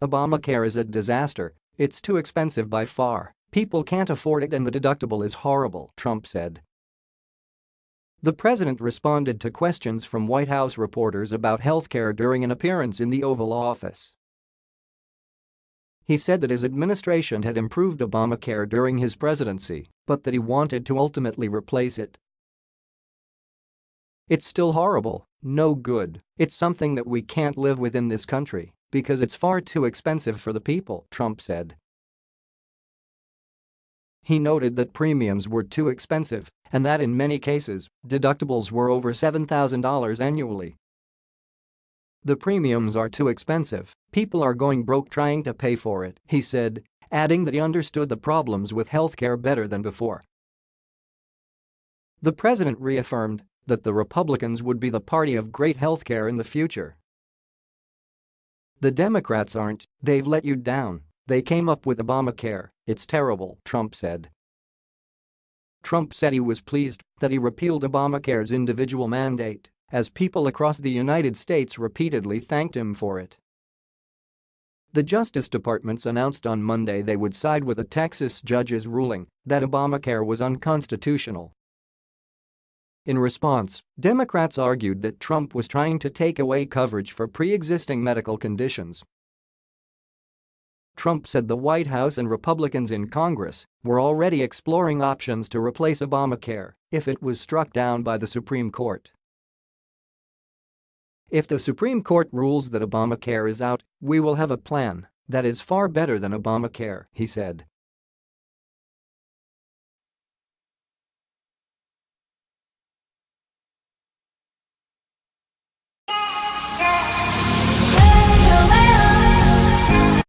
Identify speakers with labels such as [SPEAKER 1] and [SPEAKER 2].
[SPEAKER 1] Obamacare is a disaster, it's too expensive by far, people can't afford it and the deductible is horrible, Trump said. The president responded to questions from White House reporters about healthcare during an appearance in the Oval Office. He said that his administration had improved Obamacare during his presidency, but that he wanted to ultimately replace it. It's still horrible, no good, it's something that we can't live with in this country because it's far too expensive for the people, Trump said. He noted that premiums were too expensive and that in many cases, deductibles were over $7,000 annually. The premiums are too expensive, people are going broke trying to pay for it, he said, adding that he understood the problems with healthcare better than before. The president reaffirmed that the Republicans would be the party of great healthcare in the future. The Democrats aren't, they've let you down, they came up with Obamacare, it's terrible, Trump said. Trump said he was pleased that he repealed Obamacare's individual mandate as people across the United States repeatedly thanked him for it. The Justice Department's announced on Monday they would side with a Texas judge's ruling that Obamacare was unconstitutional. In response, Democrats argued that Trump was trying to take away coverage for pre-existing medical conditions. Trump said the White House and Republicans in Congress were already exploring options to replace Obamacare if it was struck down by the Supreme Court. If the Supreme Court rules that Obamacare is out, we will have a plan that is far better than Obamacare, he said.